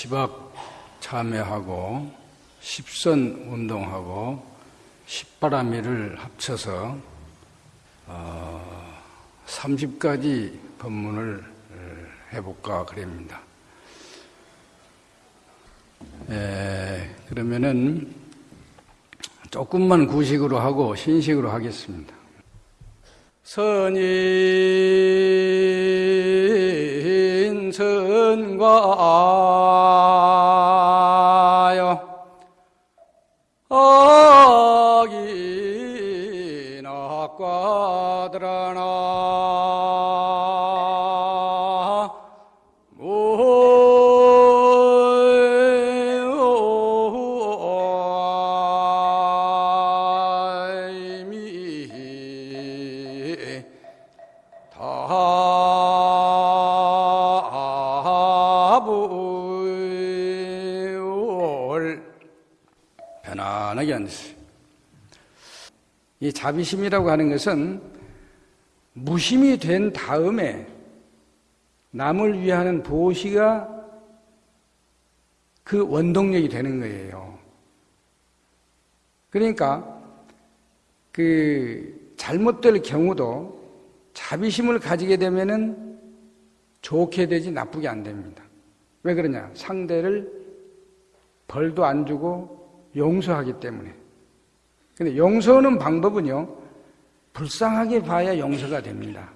시박 참여하고 십선 운동하고 십바라미를 합쳐서 어, 30가지 법문을 해볼까 그럽니다. 예, 그러면은 조금만 구식으로 하고 신식으로 하겠습니다. 선인 선과 악과들아나 자비심이라고 하는 것은 무심이 된 다음에 남을 위하는 보시가 그 원동력이 되는 거예요. 그러니까 그 잘못될 경우도 자비심을 가지게 되면은 좋게 되지 나쁘게 안 됩니다. 왜 그러냐? 상대를 벌도 안 주고 용서하기 때문에. 근데 용서하는 방법은요, 불쌍하게 봐야 용서가 됩니다.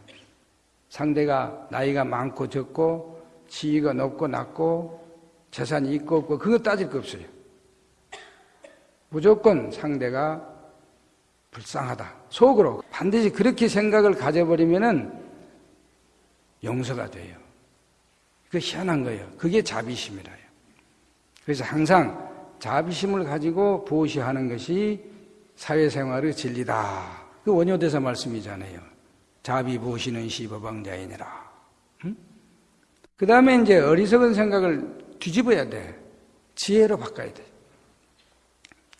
상대가 나이가 많고 적고, 지위가 높고 낮고, 재산이 있고 없고, 그거 따질 거 없어요. 무조건 상대가 불쌍하다. 속으로 반드시 그렇게 생각을 가져버리면은 용서가 돼요. 그 희한한 거예요. 그게 자비심이라요. 그래서 항상 자비심을 가지고 보시하는 것이 사회생활의 진리다. 그 원효대사 말씀이잖아요. 자비 보시는 시법왕자이니라. 응? 그 다음에 이제 어리석은 생각을 뒤집어야 돼. 지혜로 바꿔야 돼.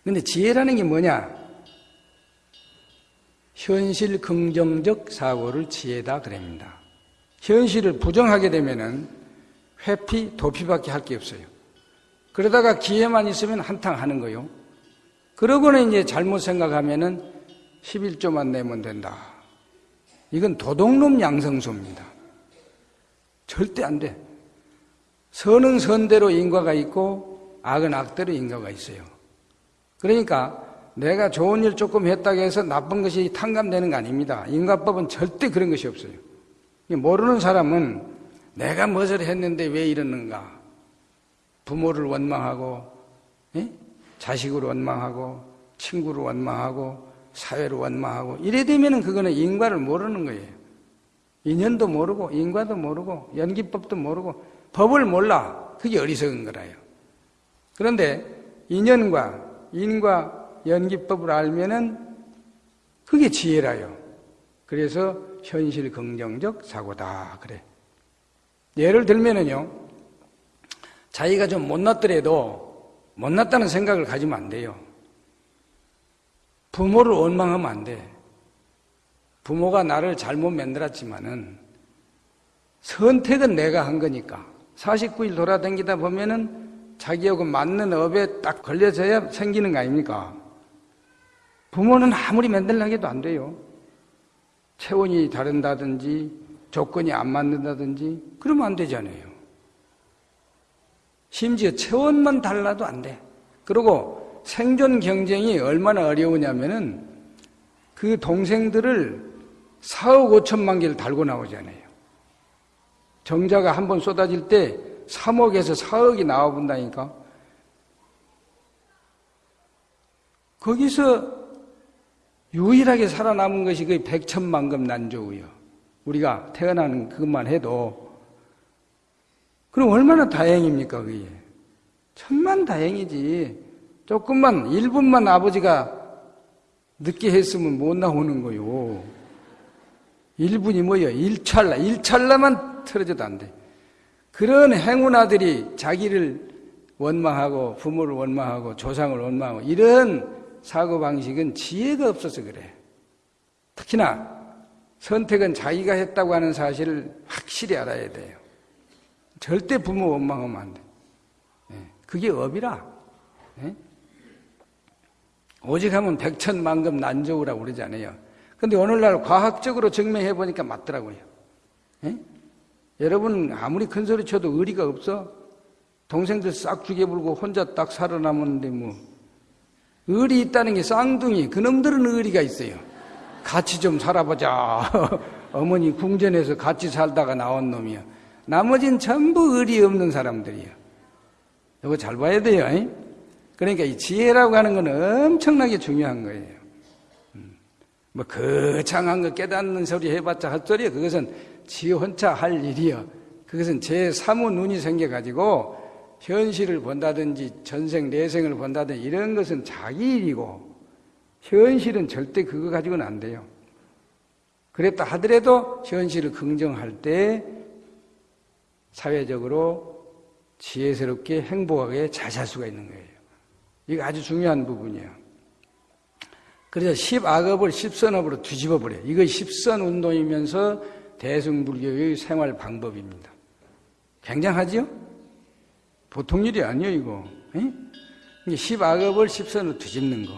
근데 지혜라는 게 뭐냐? 현실 긍정적 사고를 지혜다 그럽니다. 현실을 부정하게 되면은 회피, 도피밖에 할 게 없어요. 그러다가 기회만 있으면 한탕 하는 거요. 그러고는 이제 잘못 생각하면은 11조만 내면 된다. 이건 도둑놈 양성소입니다. 절대 안 돼. 선은 선대로 인과가 있고 악은 악대로 인과가 있어요. 그러니까 내가 좋은 일 조금 했다고 해서 나쁜 것이 탕감되는 거 아닙니다. 인과법은 절대 그런 것이 없어요. 모르는 사람은 내가 무엇을 했는데 왜 이러는가? 부모를 원망하고, 예? 자식을 원망하고, 친구를 원망하고, 사회를 원망하고, 이래 되면은 그거는 인과를 모르는 거예요. 인연도 모르고, 인과도 모르고, 연기법도 모르고, 법을 몰라. 그게 어리석은 거라요. 그런데 인연과 인과 연기법을 알면은 그게 지혜라요. 그래서 현실 긍정적 사고다. 그래. 예를 들면은요, 자기가 좀 못났더라도 못났다는 생각을 가지면 안 돼요. 부모를 원망하면 안 돼. 부모가 나를 잘못 만들었지만은 선택은 내가 한 거니까 49일 돌아다니다 보면은 자기하고 맞는 업에 딱 걸려져야 생기는 거 아닙니까? 부모는 아무리 만들려 해도 안 돼요. 체온이 다른다든지 조건이 안 맞는다든지 그러면 안 되잖아요. 심지어 체온만 달라도 안 돼. 그리고 생존 경쟁이 얼마나 어려우냐면은 그 동생들을 4억 5천만 개를 달고 나오잖아요. 정자가 한 번 쏟아질 때 3억에서 4억이 나와본다니까. 거기서 유일하게 살아남은 것이 그 백천만금 난조우요. 우리가 태어나는 그것만 해도 그럼 얼마나 다행입니까 그게? 천만 다행이지. 조금만 1분만 아버지가 늦게 했으면 못 나오는 거요. 1분이 뭐예요? 1찰나. 1찰나만 틀어져도 안 돼. 그런 행운 아들이 자기를 원망하고 부모를 원망하고 조상을 원망하고 이런 사고방식은 지혜가 없어서 그래. 특히나 선택은 자기가 했다고 하는 사실을 확실히 알아야 돼요. 절대 부모 원망하면 안 돼. 예, 그게 업이라. 예? 오직 하면 백천만금 난조우라고 그러잖아요. 근데 오늘날 과학적으로 증명해 보니까 맞더라고요. 예? 여러분 아무리 큰 소리 쳐도 의리가 없어? 동생들 싹 죽여불고 혼자 딱 살아남았는데 뭐 의리 있다는 게 쌍둥이 그놈들은 의리가 있어요. 같이 좀 살아보자. 어머니 궁전에서 같이 살다가 나온 놈이야. 나머진 전부 의리 없는 사람들이야. 이거 잘 봐야 돼요. 이? 그러니까 이 지혜라고 하는 건 엄청나게 중요한 거예요. 음. 뭐 거창한 거 깨닫는 소리 해봤자 헛소리야. 그것은 지 혼자 할 일이요. 그것은 제 사무 눈이 생겨가지고 현실을 본다든지 전생 내생을 본다든지 이런 것은 자기 일이고 현실은 절대 그거 가지고는 안 돼요. 그랬다 하더라도 현실을 긍정할 때 사회적으로 지혜스럽게 행복하게 잘 살 수가 있는 거예요. 이게 아주 중요한 부분이에요. 그래서 십악업을 십선업으로 뒤집어 버려요. 이거 십선 운동이면서 대승불교의 생활 방법입니다. 굉장하지요? 보통 일이 아니에요, 이거. 에? 십악업을 십선으로 뒤집는 거.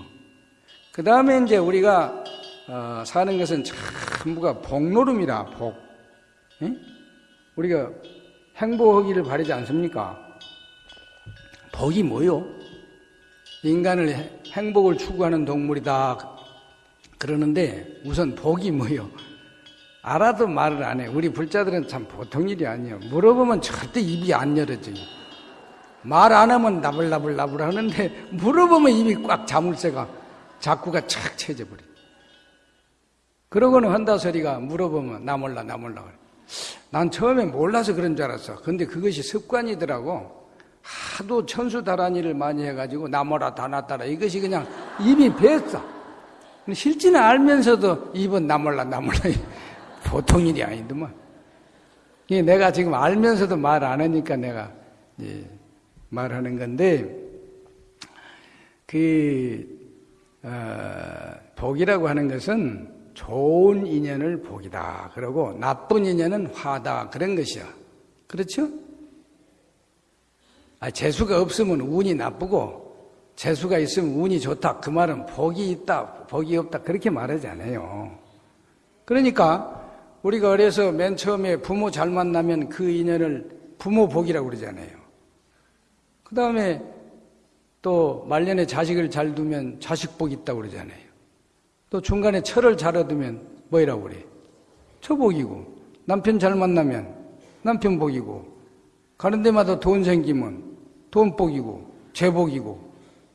그 다음에 이제 우리가 어, 사는 것은 전부가 복노름이라, 복. 에? 우리가 행복하기를 바라지 않습니까? 복이 뭐요? 인간을 행복을 추구하는 동물이다. 그러는데 우선 복이 뭐요? 알아도 말을 안 해. 우리 불자들은 참 보통 일이 아니에요. 물어보면 절대 입이 안 열어져요. 말 안 하면 나불나불나불 하는데 물어보면 입이 꽉 자물쇠가 자꾸가 착 채져버려. 그러고는 한다 소리가 물어보면 나 몰라 나 몰라 그래. 난 처음에 몰라서 그런 줄 알았어. 근데 그것이 습관이더라고. 하도 천수다란이를 많이 해가지고 나뭐라 다나따라 이것이 그냥 입이 배었어. 실제는 알면서도 입은 나몰라 나몰라 보통 일이 아니더만. 내가 지금 알면서도 말 안 하니까 내가 말하는 건데 그 어, 복이라고 하는 것은 좋은 인연을 복이다. 그러고 나쁜 인연은 화다. 그런 것이야. 그렇죠? 아, 재수가 없으면 운이 나쁘고 재수가 있으면 운이 좋다. 그 말은 복이 있다, 복이 없다. 그렇게 말하지 않아요. 그러니까 우리가 어려서 맨 처음에 부모 잘 만나면 그 인연을 부모 복이라고 그러잖아요. 그 다음에 또 말년에 자식을 잘 두면 자식 복이 있다고 그러잖아요. 또 중간에 철을 잘 얻으면 뭐이라고 그래? 처복이고 남편 잘 만나면 남편 복이고 가는 데마다 돈 생기면 돈 복이고 재복이고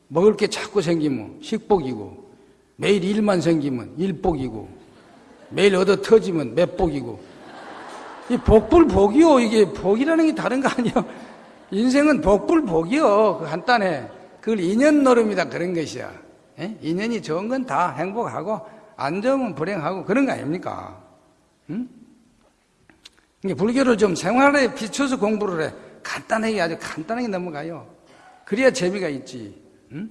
먹을 게 자꾸 생기면 식복이고 매일 일만 생기면 일복이고 매일 얻어 터지면 맷복이고. 이 복불 복이요. 이게 복이라는 게 다른 거 아니야. 인생은 복불 복이요. 그 간단해 그걸 인연 노름이다. 그런 것이야 예? 인연이 좋은 건 다 행복하고 안 좋으면 불행하고 그런 거 아닙니까? 응? 불교를 좀 생활에 비춰서 공부를 해. 간단하게 아주 간단하게 넘어가요. 그래야 재미가 있지. 응?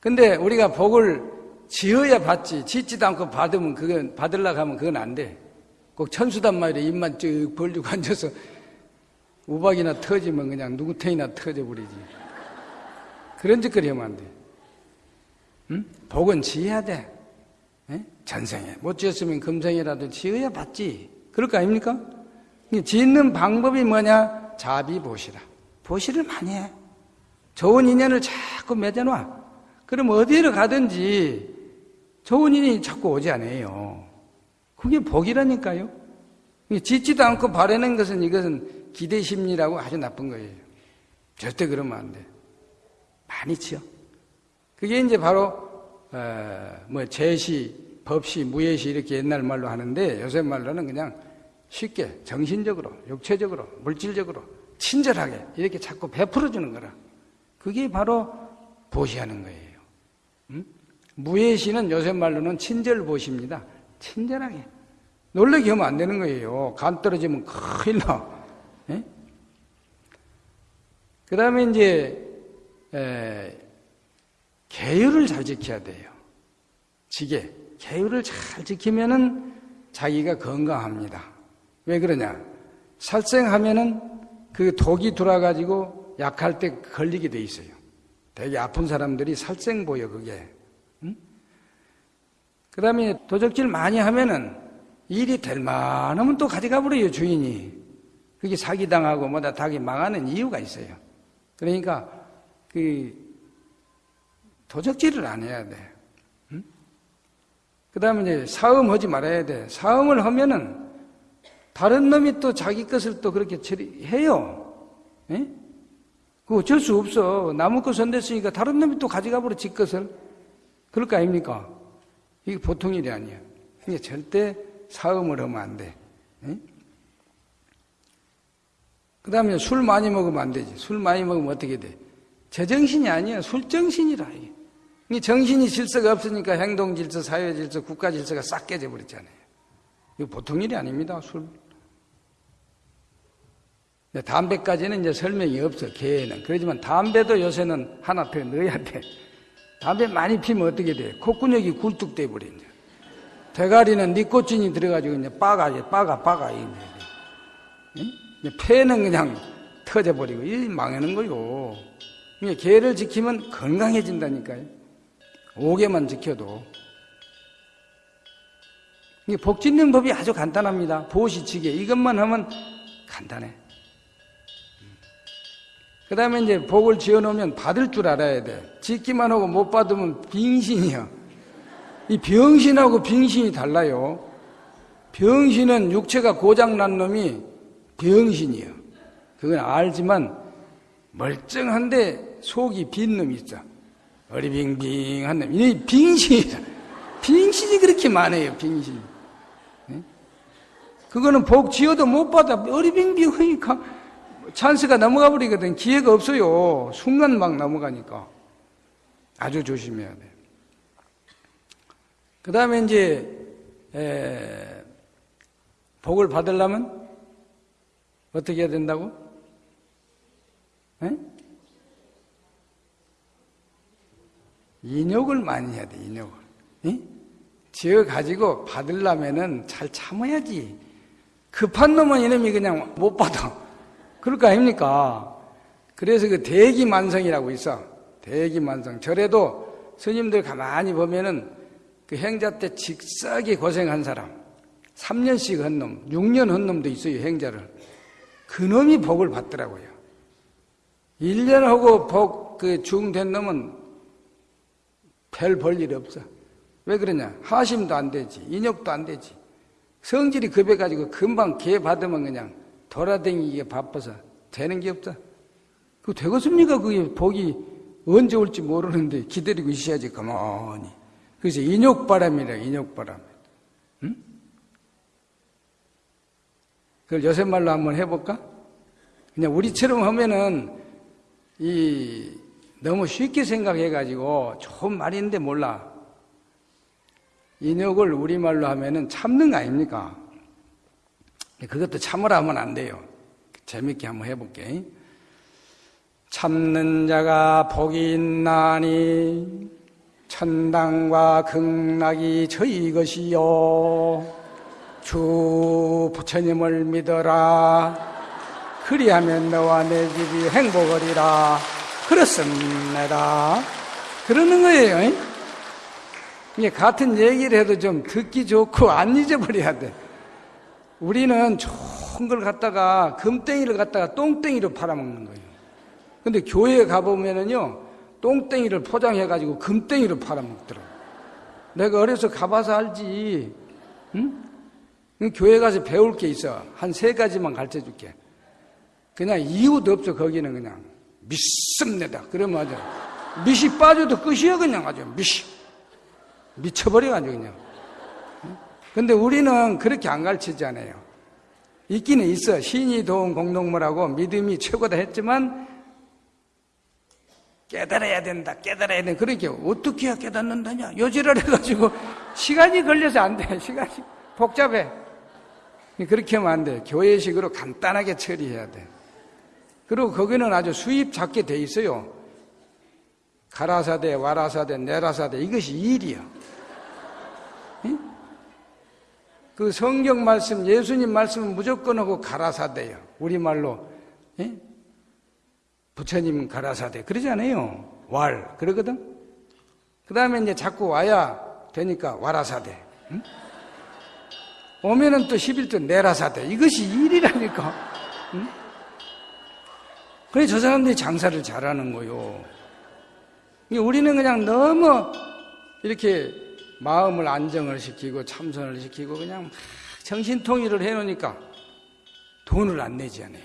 근데 우리가 복을 지어야 받지. 짓지도 않고 받으면 그건 받으려고 하면 그건 안 돼. 꼭 천수단 말이야. 입만 쭉 벌리고 앉아서 우박이나 터지면 그냥 누구 탱이나 터져버리지. 그런 짓거리 하면 안 돼. 응? 복은 지어야 돼. 에? 전생에. 못 지었으면 금생이라도 지어야 받지. 그럴 거 아닙니까? 짓는 방법이 뭐냐? 자비보시라. 보시를 많이 해. 좋은 인연을 자꾸 맺어놔. 그럼 어디로 가든지 좋은 인연이 자꾸 오지 않아요. 그게 복이라니까요. 짓지도 않고 바라는 것은 이것은 기대심리라고 아주 나쁜 거예요. 절대 그러면 안 돼. 많이 치요. 그게 이제 바로 어, 뭐 제시, 법시, 무예시 이렇게 옛날 말로 하는데 요새 말로는 그냥 쉽게 정신적으로, 육체적으로, 물질적으로 친절하게 이렇게 자꾸 베풀어 주는 거라. 그게 바로 보시하는 거예요. 음? 무예시는 요새 말로는 친절 보시입니다. 친절하게. 놀래게 하면 안 되는 거예요. 간 떨어지면 큰일 나. 예? 그 다음에 이제, 에, 계율을 잘 지켜야 돼요. 지게. 계율을 잘 지키면은 자기가 건강합니다. 왜 그러냐? 살생하면은 그 독이 들어와가지고 약할 때 걸리게 돼 있어요. 되게 아픈 사람들이 살생 보여, 그게. 응? 그 다음에 도적질 많이 하면은 일이 될 만하면 또 가져가 버려요, 주인이. 그게 사기 당하고 뭐다 닭이 망하는 이유가 있어요. 그러니까 그 도적질을 안 해야 돼. 응? 그 다음에 이제 사음하지 말아야 돼. 사음을 하면은 다른 놈이 또 자기 것을 또 그렇게 처리해요. 예? 그 어쩔 수 없어. 나무 것 손댔으니까 다른 놈이 또 가져가 버려, 지 것을. 그럴 거 아닙니까? 이게 보통 일이 아니야. 그러니까 절대 사음을 하면 안 돼. 예? 그 다음에 술 많이 먹으면 안 되지. 술 많이 먹으면 어떻게 돼? 제정신이 아니야. 술정신이라. 이게 정신이 질서가 없으니까 행동 질서, 사회 질서, 국가 질서가 싹 깨져 버렸잖아요. 이거 보통 일이 아닙니다. 술. 담배까지는 이제 설명이 없어, 개에는. 그렇지만 담배도 요새는 하나 더 넣어야 돼. 담배 많이 피면 어떻게 돼? 콧구녕이 굴뚝돼 버린다. 대가리는 니코틴이 들어가지고 이제 빠가, 빠가, 빠가. 이제 폐는 그냥 터져버리고, 이 망하는 거요. 그러니까 개를 지키면 건강해진다니까요. 5개만 지켜도. 복 짓는 법이 아주 간단합니다. 보시치게. 이것만 하면 간단해. 그 다음에 이제 복을 지어 놓으면 받을 줄 알아야 돼. 짓기만 하고 못 받으면 빙신이야. 이 병신하고 빙신이 달라요. 병신은 육체가 고장난 놈이 병신이야. 그건 알지만 멀쩡한데 속이 빈 놈이 있어. 어리빙빙한 놈. 이 빙신이다. 빙신이 그렇게 많아요, 빙신. 그거는 복 지어도 못 받아. 어리빙빙 하니까 찬스가 넘어가 버리거든. 기회가 없어요. 순간 막 넘어가니까. 아주 조심해야 돼. 그 다음에 이제, 에, 복을 받으려면 어떻게 해야 된다고? 에? 인욕을 많이 해야 돼, 인욕을. 에? 지어 가지고 받으려면은 잘 참아야지. 급한 놈은 이놈이 그냥 못 받아. 그럴 거 아닙니까? 그래서 그 대기만성이라고 있어. 대기만성. 절에도 스님들 가만히 보면은 그 행자 때 직사하게 고생한 사람, 3년씩 한 놈, 6년 한 놈도 있어요, 행자를. 그 놈이 복을 받더라고요. 1년 하고 복, 그 중된 놈은 별 볼일 없어. 왜 그러냐? 하심도 안 되지. 인욕도 안 되지. 성질이 급해가지고 금방 개 받으면 그냥 돌아다니기에 바빠서 되는 게 없다. 그 되겠습니까? 그게 복이 언제 올지 모르는데 기다리고 있어야지 가만히. 그래서 인욕바람이라 인욕바람. 응? 그걸 요새 말로 한번 해볼까? 그냥 우리처럼 하면은 이 너무 쉽게 생각해가지고 좋은 말인데 몰라. 인욕을 우리말로 하면은 참는 거 아닙니까? 그것도 참으라 하면 안 돼요. 재밌게 한번 해볼게. 참는 자가 복이 있나니 천당과 극락이 저희 것이요. 주 부처님을 믿어라. 그리하면 너와 내 집이 행복하리라. 그렇습니다. 그러는 거예요. 같은 얘기를 해도 좀 듣기 좋고 안 잊어버려야 돼. 우리는 좋은 걸 갖다가 금땡이를 갖다가 똥땡이로 팔아먹는 거예요. 근데 교회에 가보면은요, 똥땡이를 포장해가지고 금땡이로 팔아먹더라고. 내가 어려서 가봐서 알지. 응? 교회 가서 배울 게 있어. 한 세 가지만 가르쳐 줄게. 그냥 이유도 없어, 거기는 그냥. 믿습니다. 그러면 아주, 밑이 빠져도 끝이야, 그냥 아주. 밑이. 미쳐버려가지고 그냥. 근데 우리는 그렇게 안 가르치잖아요. 있기는 있어. 신이 도운 공동물하고 믿음이 최고다 했지만 깨달아야 된다, 깨달아야 된다. 그러니까 어떻게 깨닫는다냐? 요지를 해가지고 시간이 걸려서 안 돼. 시간이 복잡해. 그렇게 하면 안 돼. 교회식으로 간단하게 처리해야 돼. 그리고 거기는 아주 수입 작게 돼 있어요. 가라사대, 와라사대, 내라사대 이것이 일이야. 그 성경 말씀, 예수님 말씀은 무조건 하고 가라사대요. 우리말로, 예? 부처님 가라사대. 그러지 않아요. 왈. 그러거든? 그 다음에 이제 자꾸 와야 되니까 와라사대. 응? 오면은 또 11조 내라사대. 이것이 일이라니까. 응? 그래, 저 사람들이 장사를 잘하는 거요. 우리는 그냥 너무 이렇게 마음을 안정을 시키고 참선을 시키고 그냥 정신통일을 해놓으니까 돈을 안 내지 않아요.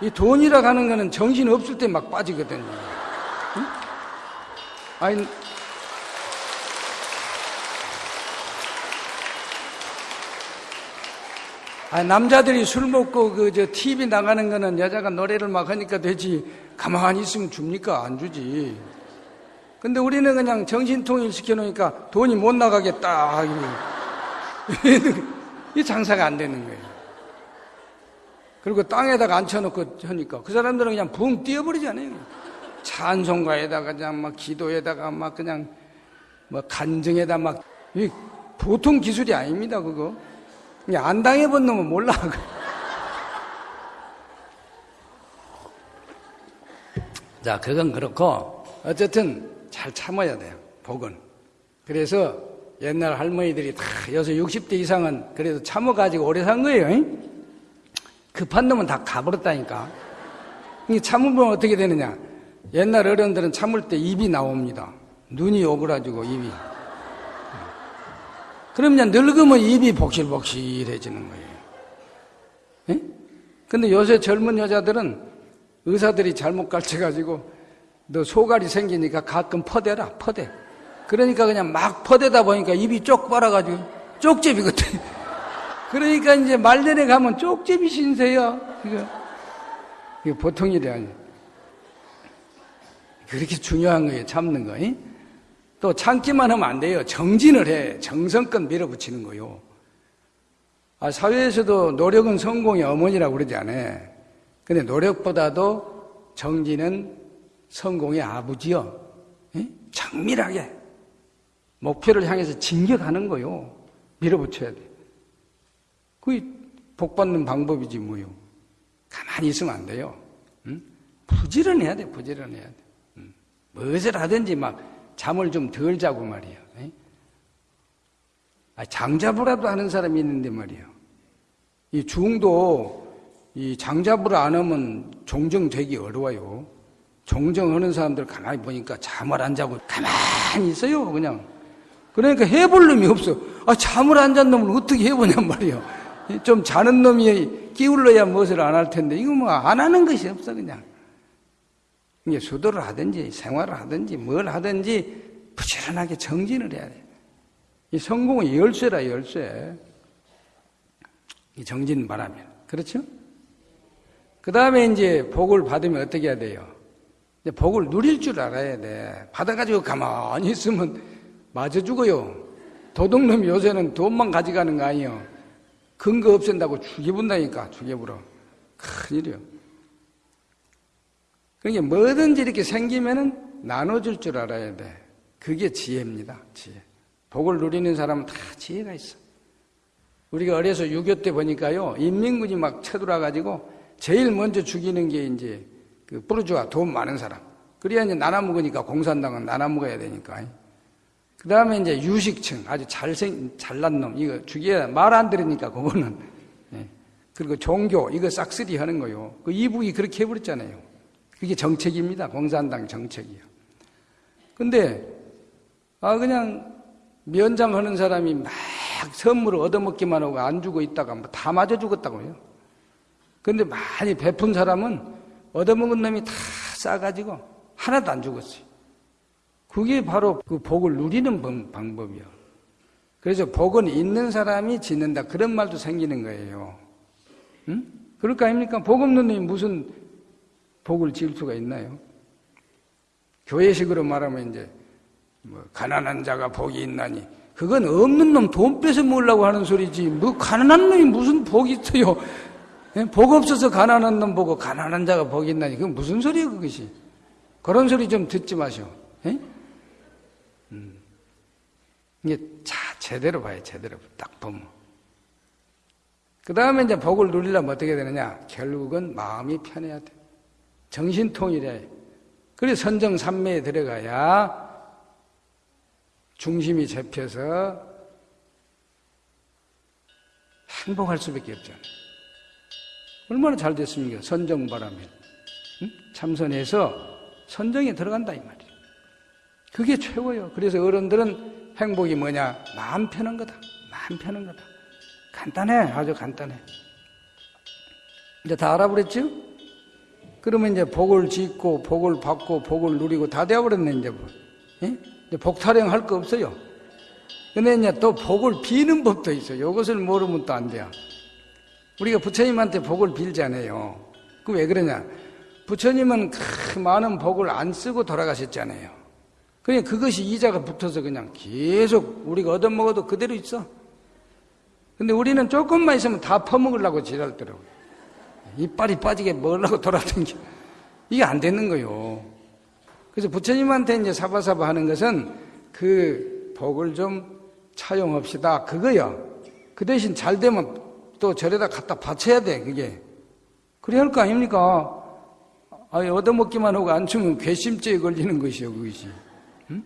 이 돈이라 가는 거는 정신 없을 때 막 빠지거든요. 응? 아니, 아 남자들이 술 먹고 그 저 TV 나가는 거는 여자가 노래를 막 하니까 되지 가만히 있으면 줍니까? 안 주지. 근데 우리는 그냥 정신통일 시켜놓으니까 돈이 못 나가겠다. 이 장사가 안 되는 거예요. 그리고 땅에다가 앉혀놓고 하니까 그 사람들은 그냥 붕 뛰어버리잖아요. 찬송가에다가 그냥 막 기도에다가 막 그냥 뭐 간증에다 막 보통 기술이 아닙니다 그거. 안 당해본 놈은 몰라. 자, 그건 그렇고 어쨌든 잘 참아야 돼요. 복은. 그래서 옛날 할머니들이 다 여서 60대 이상은 그래도 참아가지고 오래 산 거예요. 잉? 급한 놈은 다 가버렸다니까. 참으면 어떻게 되느냐? 옛날 어른들은 참을 때 입이 나옵니다. 눈이 오그라지고 입이. 그러면 늙으면 입이 복실복실해지는 거예요. 예? 근데 요새 젊은 여자들은 의사들이 잘못 가르쳐가지고 너 소갈이 생기니까 가끔 퍼대라, 퍼대. 그러니까 그냥 막 퍼대다 보니까 입이 쪽 빨아가지고 쪽제비거든. 그러니까 이제 말년에 가면 쪽제비 신세요. 이거, 이거 보통 일이 아니에요. 그렇게 중요한 거예요, 참는 거. 또 참기만 하면 안 돼요. 정진을 해. 정성껏 밀어붙이는 거요. 아, 사회에서도 노력은 성공의 어머니라고 그러지 않아요. 근데 노력보다도 정진은 성공의 아버지요. 예? 정밀하게 목표를 향해서 진격하는 거요. 밀어붙여야 돼. 그게 복 받는 방법이지 뭐요. 가만히 있으면 안 돼요. 응? 부지런해야 돼. 부지런해야 돼. 응. 무엇을 하든지 막 잠을 좀 덜 자고 말이에요. 예? 아, 하는 사람이 있는데 말이에요. 이 중도 이 장자부를 안 하면 종정되기 어려워요. 종정하는 사람들 가만히 보니까 잠을 안 자고 가만히 있어요, 그냥. 그러니까 해볼 놈이 없어. 아, 잠을 안 잔 놈을 어떻게 해보냔 말이에요. 좀 자는 놈이 끼울러야 무엇을 안 할 텐데, 이거 뭐 안 하는 것이 없어, 그냥. 수도를 하든지 생활을 하든지 뭘 하든지 부지런하게 정진을 해야 돼. 이 성공은 열쇠라, 열쇠. 이 정진 바라면. 그렇죠? 그 다음에 이제 복을 받으면 어떻게 해야 돼요? 복을 누릴 줄 알아야 돼. 받아가지고 가만히 있으면 맞아 죽어요. 도둑놈이 요새는 돈만 가져가는 거 아니에요. 근거 없앤다고 죽여본다니까, 죽여버려. 큰일이요. 그러니까 뭐든지 이렇게 생기면은 나눠줄 줄 알아야 돼. 그게 지혜입니다, 지혜. 복을 누리는 사람은 다 지혜가 있어. 우리가 어려서 6.25 때 보니까요, 인민군이 막 쳐들어와가지고 제일 먼저 죽이는 게 이제 그 부르주아 돈 많은 사람. 그래야 이제 나눠 먹으니까 공산당은 나눠 먹어야 되니까. 그 다음에 이제 유식층, 아주 잘생, 잘난 놈, 이거 죽여야, 말 안 들으니까 그거는. 예. 그리고 종교, 이거 싹쓸이 하는 거요. 그 이북이 그렇게 해버렸잖아요. 그게 정책입니다. 공산당 정책이요. 근데, 아, 그냥 면장하는 사람이 막 선물을 얻어먹기만 하고 안 주고 있다가 뭐 다 맞아 죽었다고요. 근데 많이 베푼 사람은 얻어먹은 놈이 다 싸가지고 하나도 안 죽었어요. 그게 바로 그 복을 누리는 방법이요. 그래서 복은 있는 사람이 짓는다. 그런 말도 생기는 거예요. 응? 그럴 거 아닙니까? 복 없는 놈이 무슨 복을 지을 수가 있나요? 교회식으로 말하면 이제 뭐 가난한 자가 복이 있나니 그건 없는 놈돈 뺏어 먹으려고 하는 소리지 뭐 가난한 놈이 무슨 복이 있어요 예? 복 없어서 가난한 놈 보고 가난한 자가 복이 있나니 그건 무슨 소리예요 그것이 그런 소리 좀 듣지 마시오 예? 음. 이게 자체 제대로 봐요, 제대로. 딱 보면. 그 다음에 이제 복을 누리려면 어떻게 되느냐? 결국은 마음이 편해야 돼. 정신통일해. 그래서 선정 삼매에 들어가야 중심이 잡혀서 행복할 수밖에 없잖아요. 얼마나 잘 됐습니까? 선정 바람에. 응? 참선해서 선정에 들어간다, 이 말이에요. 그게 최고예요. 그래서 어른들은 행복이 뭐냐? 마음 편한 거다. 마음 편한 거다. 간단해. 아주 간단해. 이제 다 알아버렸죠? 그러면 이제 복을 짓고, 복을 받고, 복을 누리고 다 되어버렸네, 이제 뭐. 예? 이제 복 타령 할 거 없어요. 근데 이제 또 복을 비는 법도 있어요. 이것을 모르면 또 안 돼요. 우리가 부처님한테 복을 빌잖아요. 그 왜 그러냐? 부처님은 그 많은 복을 안 쓰고 돌아가셨잖아요. 그냥 그것이 이자가 붙어서 그냥 계속 우리가 얻어먹어도 그대로 있어. 근데 우리는 조금만 있으면 다 퍼먹으려고 지랄더라고요. 이빨이 빠지게 먹으려고 돌아다니게. 이게 안 되는 거요. 그래서 부처님한테 이제 사바사바 하는 것은 그 복을 좀 차용합시다. 그거요. 그 대신 잘 되면 또 절에다 갖다 바쳐야 돼, 그게. 그래야 할 거 아닙니까? 아니, 얻어먹기만 하고 안 주면 괘씸죄에 걸리는 것이요, 그것이. 응?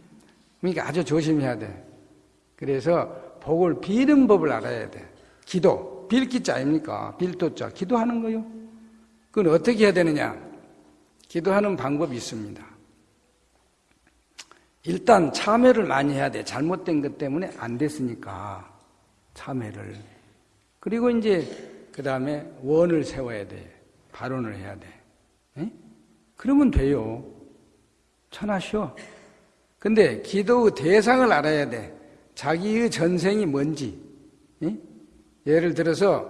그러니까 아주 조심해야 돼. 그래서 복을 비는 법을 알아야 돼. 기도. 빌기자 아닙니까? 빌도자. 기도하는 거요. 그건 어떻게 해야 되느냐? 기도하는 방법이 있습니다. 일단 참회를 많이 해야 돼. 잘못된 것 때문에 안 됐으니까. 참회를. 그리고 이제 그 다음에 원을 세워야 돼. 발언을 해야 돼. 에? 그러면 돼요. 천하시오. 근데 기도의 대상을 알아야 돼. 자기의 전생이 뭔지. 에? 예를 들어서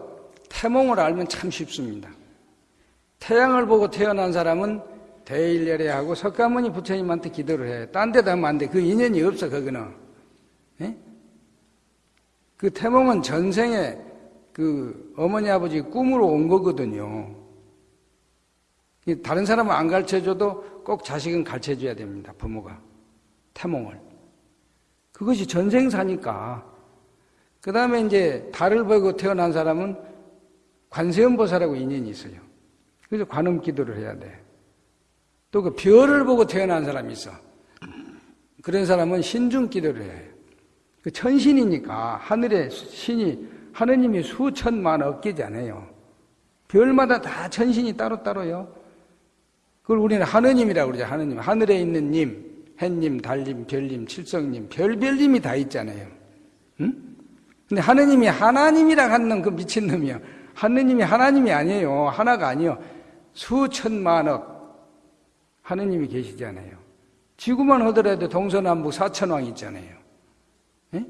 태몽을 알면 참 쉽습니다. 태양을 보고 태어난 사람은 대일열애하고 석가모니 부처님한테 기도를 해. 딴 데다 하면 안 돼. 그 인연이 없어, 그거는. 에? 그 태몽은 전생에 그 어머니 아버지 꿈으로 온 거거든요. 다른 사람은 안 가르쳐줘도 꼭 자식은 가르쳐줘야 됩니다. 부모가. 태몽을. 그것이 전생사니까. 그 다음에 이제 달을 보고 태어난 사람은 관세음보살하고 인연이 있어요. 그래서 관음 기도를 해야 돼. 또 그 별을 보고 태어난 사람이 있어. 그런 사람은 신중 기도를 해요. 그 천신이니까 하늘의 신이 하느님이 수천만 억개잖아요. 별마다 다 천신이 따로따로요. 그걸 우리는 하느님이라고 그러죠. 하느님. 하늘에 있는 님, 햇님, 달님, 별님, 칠성님, 별별님이 다 있잖아요. 응? 근데 하느님이 하나님이라 하는 그 미친놈이요. 하느님이 하나님이 아니에요. 하나가 아니요. 수천만억 하느님이 계시잖아요. 지구만 하더라도 동서남북 사천왕 있잖아요. 예?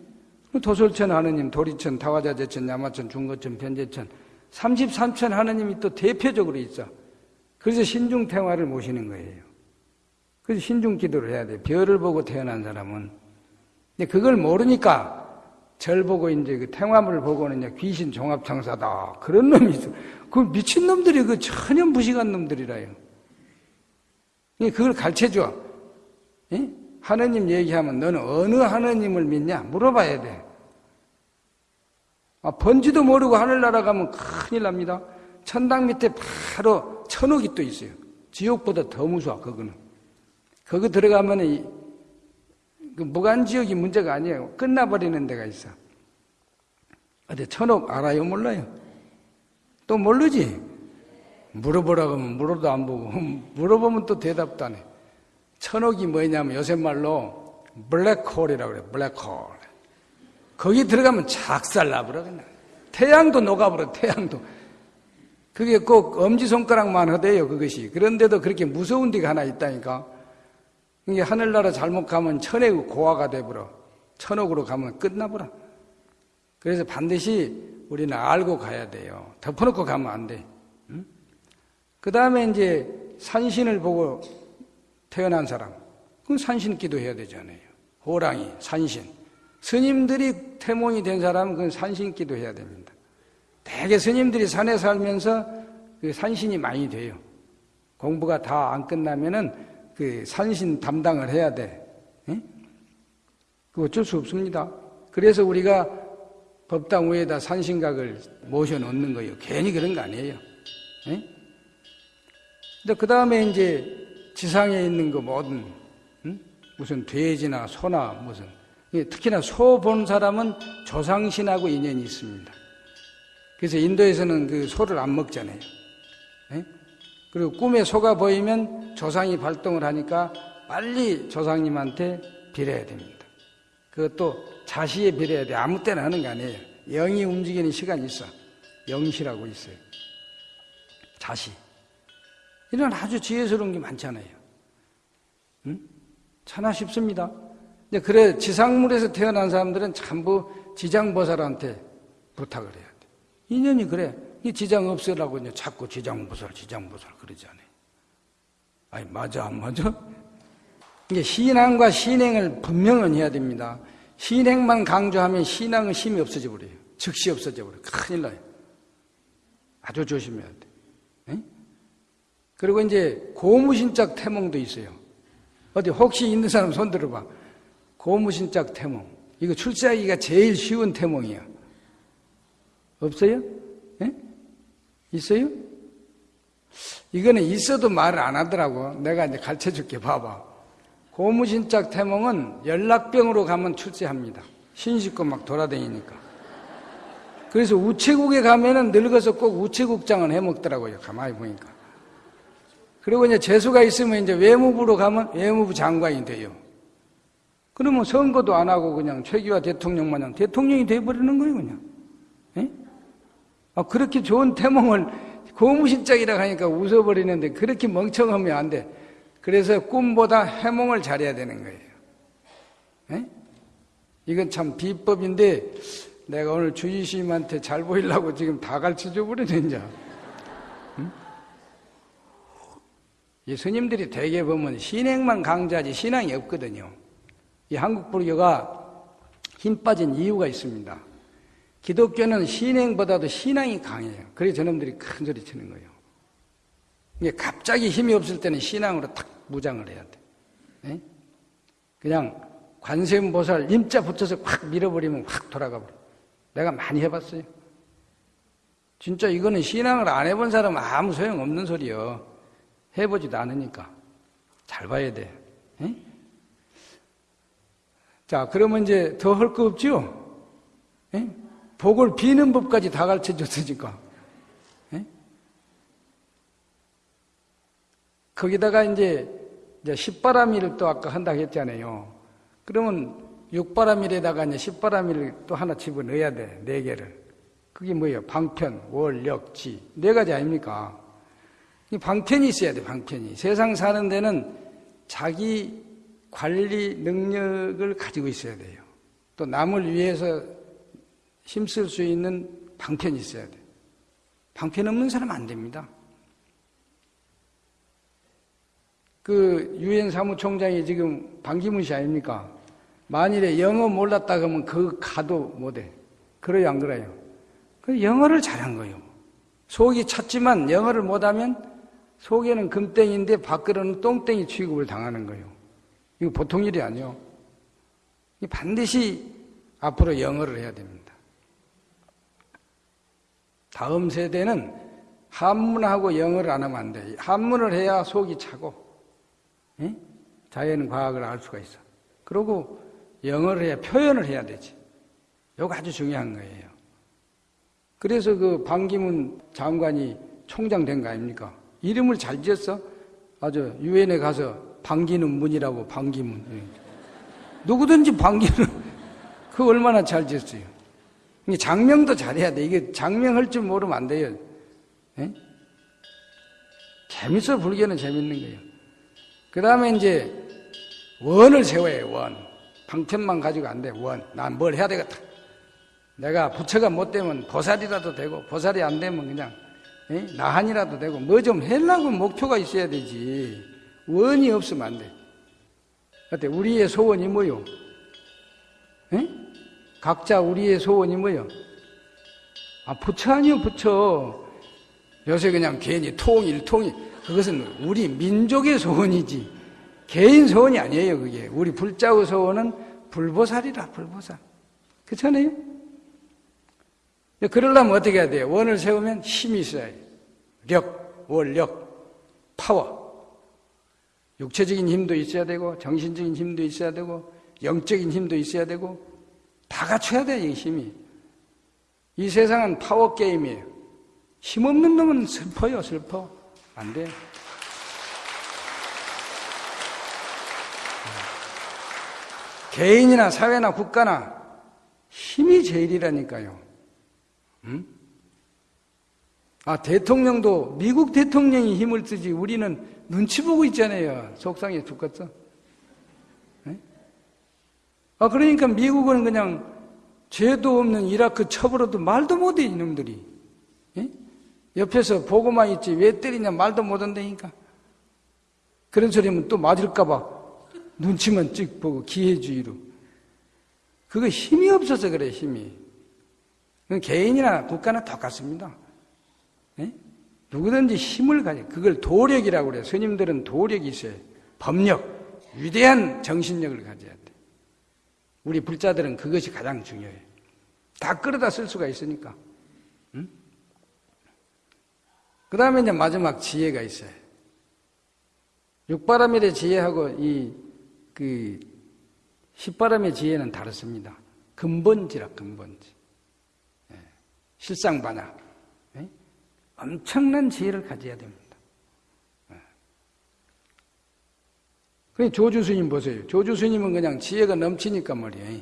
도솔천 하느님, 도리천, 타화자재천, 야마천, 중거천, 변제천 33천 하느님이 또 대표적으로 있어. 그래서 신중태화를 모시는 거예요. 그래서 신중 기도를 해야 돼. 별을 보고 태어난 사람은. 근데 그걸 모르니까 절 보고 이제 그 태화물을 보고는 이제 귀신 종합창사다. 그런 놈이 있어. 그 미친 놈들이 그 전혀 무식한 놈들이라요. 그걸 가르쳐 줘. 예? 하느님 얘기하면 너는 어느 하느님을 믿냐? 물어봐야 돼. 아, 번지도 모르고 하늘나라 가면 큰일 납니다. 천당 밑에 바로 천옥이 또 있어요. 지옥보다 더 무서워, 그거는. 거기 들어가면 무간지역이 문제가 아니에요. 끝나버리는 데가 있어. 어디 천옥 알아요? 몰라요? 또 모르지? 물어보라고 하면 물어도 안 보고, 물어보면 또 대답도 안 해. 천옥이 뭐냐면 요새 말로 블랙홀이라고 그래요. 블랙홀. 거기 들어가면 작살 나버려. 그냥. 태양도 녹아버려, 태양도. 그게 꼭 엄지손가락만 하대요, 그것이. 그런데도 그렇게 무서운 데가 하나 있다니까. 이게 하늘나라 잘못 가면 천의 고아가 돼버려. 천옥으로 가면 끝나버려. 그래서 반드시 우리는 알고 가야 돼요. 덮어놓고 가면 안 돼. 응? 그 다음에 이제 산신을 보고 태어난 사람. 그건 산신 기도해야 되잖아요. 호랑이, 산신. 스님들이 태몽이 된 사람은 그건 산신 기도해야 됩니다. 대개 스님들이 산에 살면서 그 산신이 많이 돼요. 공부가 다 안 끝나면은 그 산신 담당을 해야 돼. 그 어쩔 수 없습니다. 그래서 우리가 법당 위에다 산신각을 모셔 놓는 거예요. 괜히 그런 거 아니에요. 예? 근데 그 다음에 이제 지상에 있는 거 응? 무슨 돼지나 소나 무슨 특히나 소 본 사람은 조상신하고 인연이 있습니다. 그래서 인도에서는 그 소를 안 먹잖아요. 예? 그리고 꿈에 소가 보이면 조상이 발동을 하니까 빨리 조상님한테 빌어야 됩니다. 그것도 자시에 빌어야 돼. 아무 때나 하는 거 아니에요. 영이 움직이는 시간이 있어. 영시라고 있어요. 자시. 이런 아주 지혜스러운 게 많잖아요. 응? 차나 싶습니다. 그래, 지상물에서 태어난 사람들은 전부 지장보살한테 부탁을 해야 돼. 인연이 그래. 이 지장 없애라고 이제 자꾸 지장보살, 지장보살 그러지 않아요. 아니, 맞아, 안 맞아? 이게 신앙과 신행을 분명은 해야 됩니다. 신행만 강조하면 신앙은 힘이 없어져 버려요. 즉시 없어져 버려요. 큰일 나요. 아주 조심해야 돼. 에? 그리고 이제 고무신짝 태몽도 있어요. 어디 혹시 있는 사람 손 들어봐. 고무신짝 태몽. 이거 출세하기가 제일 쉬운 태몽이야. 없어요? 에? 있어요? 이거는 있어도 말을 안 하더라고. 내가 이제 가르쳐 줄게. 봐봐. 고무신짝 태몽은 연락병으로 가면 출세합니다. 신식고 막 돌아다니니까. 그래서 우체국에 가면은 늙어서 꼭 우체국장을 해 먹더라고요. 가만히 보니까. 그리고 이제 재수가 있으면 이제 외무부로 가면 외무부 장관이 돼요. 그러면 선거도 안 하고 그냥 최기화 대통령 마냥 대통령이 돼버리는 거예요, 그냥. 에? 아, 그렇게 좋은 태몽을 고무신짝이라 하니까 웃어버리는데 그렇게 멍청하면 안 돼. 그래서 꿈보다 해몽을 잘해야 되는 거예요. 에? 이건 참 비법인데 내가 오늘 주의심한테 잘 보이려고 지금 다 가르쳐 줘 버리는 자. 응? 이 스님들이 대개 보면 신행만 강조하지 신앙이 없거든요. 이 한국 불교가 힘 빠진 이유가 있습니다. 기독교는 신행보다도 신앙이 강해요. 그래서 저놈들이 큰 소리 치는 거예요. 이게 갑자기 힘이 없을 때는 신앙으로 탁 무장을 해야 돼. 네? 그냥 관세음보살 임자 붙여서 확 밀어버리면 확 돌아가 버려. 내가 많이 해봤어요. 진짜 이거는 신앙을 안 해본 사람은 아무 소용 없는 소리요. 해보지도 않으니까. 잘 봐야 돼. 네? 자, 그러면 이제 더 할 거? 네? 복을 비는 법까지 다 가르쳐 줬으니까. 거기다가 이제, 이제 십바람일을 또 아까 한다고 했잖아요. 그러면 육바람일에다가 이제 십바람일을 또 하나 집어넣어야 돼. 네 개를. 그게 뭐예요? 방편, 월, 역, 지. 네 가지 아닙니까? 이 방편이 있어야 돼, 방편이. 세상 사는 데는 자기 관리 능력을 가지고 있어야 돼요. 또 남을 위해서 힘쓸 수 있는 방편이 있어야 돼. 방편 없는 사람 안 됩니다. 그 유엔 사무총장이 지금 방기문 씨 아닙니까? 만일에 영어 몰랐다 그러면 그 가도 못해. 그래요, 안 그래요? 그 영어를 잘한 거예요. 속이 찼지만 영어를 못하면 속에는 금땡인데 밖으로는 똥땡이 취급을 당하는 거예요. 이거 보통 일이 아니요. 반드시 앞으로 영어를 해야 됩니다. 다음 세대는 한문하고 영어를 안 하면 안 돼. 한문을 해야 속이 차고 예? 자연 과학을 알 수가 있어. 그리고 영어를 해야 표현을 해야 되지. 이거 아주 중요한 거예요. 그래서 그 반기문 장관이 총장 된 거 아닙니까? 이름을 잘 지었어. 아주 유엔에 가서 반기는 문이라고 반기문. 예. 누구든지 반기는 그 얼마나 잘 지었어요. 장명도 잘해야 돼. 이게 장명할 줄 모르면 안 돼요. 예? 재밌어 불교는 재밌는 거예요. 그 다음에 이제 원을 세워야 원. 방편만 가지고 안 돼, 원. 난 뭘 해야 되겠다. 내가 부처가 못 되면 보살이라도 되고, 보살이 안 되면 그냥, 에? 나한이라도 되고, 뭐좀 하려고 목표가 있어야 되지. 원이 없으면 안 돼. 어때? 우리의 소원이 뭐요? 에? 각자 우리의 소원이 뭐요? 아, 부처 아니요, 부처. 요새 그냥 괜히 통일, 통일. 그것은 우리 민족의 소원이지 개인 소원이 아니에요 그게 우리 불자의 소원은 불보살이라 불보살 그렇잖아요? 그러려면 어떻게 해야 돼요? 원을 세우면 힘이 있어야 해요. 력, 원력, 파워. 육체적인 힘도 있어야 되고, 정신적인 힘도 있어야 되고, 영적인 힘도 있어야 되고, 다 갖춰야 이 힘이. 이 세상은 파워 게임이에요. 힘없는 놈은 슬퍼요, 슬퍼. 안 돼. 개인이나 사회나 국가나 힘이 제일이라니까요. 음? 아, 대통령도 미국 대통령이 힘을 쓰지 우리는 눈치 보고 있잖아요. 속상해 죽겠어. 네? 아, 그러니까 미국은 그냥 죄도 없는 이라크 쳐버려도 말도 못해, 이놈들이. 예? 옆에서 보고만 있지, 왜 때리냐 말도 못한다니까. 그런 소리 하면 또 맞을까봐 눈치만 찍 보고 기회주의로. 그거 힘이 없어서 그래, 힘이. 개인이나 국가나 똑같습니다. 예? 누구든지 힘을 가져. 그걸 도력이라고 그래요. 스님들은 도력이 있어요. 법력, 위대한 정신력을 가져야 돼. 우리 불자들은 그것이 가장 중요해요. 다 끌어다 쓸 수가 있으니까. 응? 그 다음에 이제 마지막 지혜가 있어요. 육바람일의 지혜하고 이, 그, 십바람의 지혜는 다릅니다. 근본지라, 근본지. 예. 실상반야. 예? 엄청난 지혜를 가져야 됩니다. 그 조주 스님 보세요. 조주 스님은 그냥 지혜가 넘치니까 말이에요.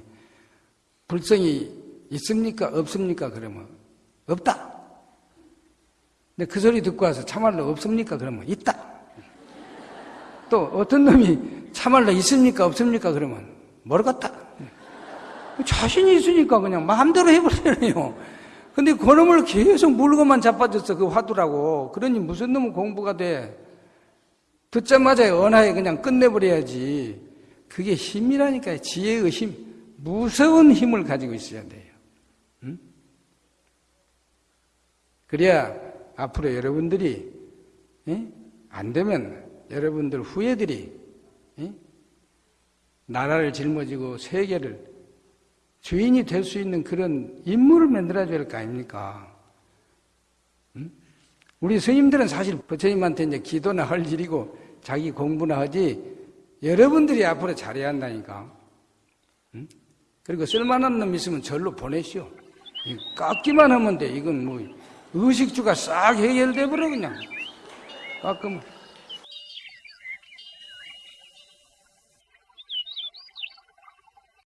불성이 있습니까? 없습니까? 그러면 없다. 근데 그 소리 듣고 와서 참말로 없습니까? 그러면 있다. 또 어떤 놈이 참말로 있습니까? 없습니까? 그러면 모르겠다. 자신이 있으니까 그냥 마음대로 해버리네요. 근데 그 놈을 계속 물고만 자빠졌어. 그 화두라고. 그러니 무슨 놈은 공부가 돼. 듣자마자 언하에 그냥 끝내버려야지. 그게 힘이라니까요. 지혜의 힘. 무서운 힘을 가지고 있어야 돼요. 응? 그래야 앞으로 여러분들이 예? 안 되면 여러분들 후예들이 예? 나라를 짊어지고 세계를 주인이 될 수 있는 그런 인물을 만들어줘야 할 거 아닙니까? 응? 우리 스님들은 사실 부처님한테 이제 기도나 할 일이고 자기 공부나 하지 여러분들이 앞으로 잘해야 한다니까. 응? 그리고 쓸만한 놈 있으면 절로 보내시오. 깎기만 하면 돼. 이건 뭐 의식주가 싹 해결돼 버려 그냥. 깎으면.